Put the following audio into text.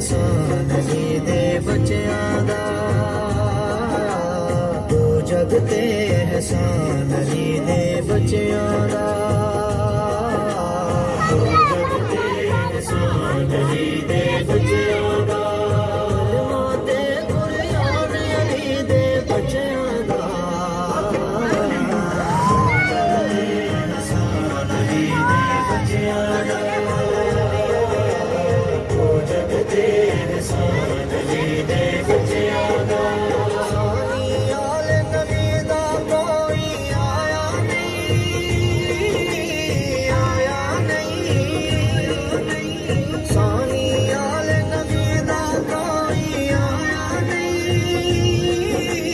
سان ہی دیو بچہ تو جگتے سان ہی دیو جیادہ جگتے سان ہی دیو جیادار ماں تر دی بچہ سان ہی دیو جیا Jesus.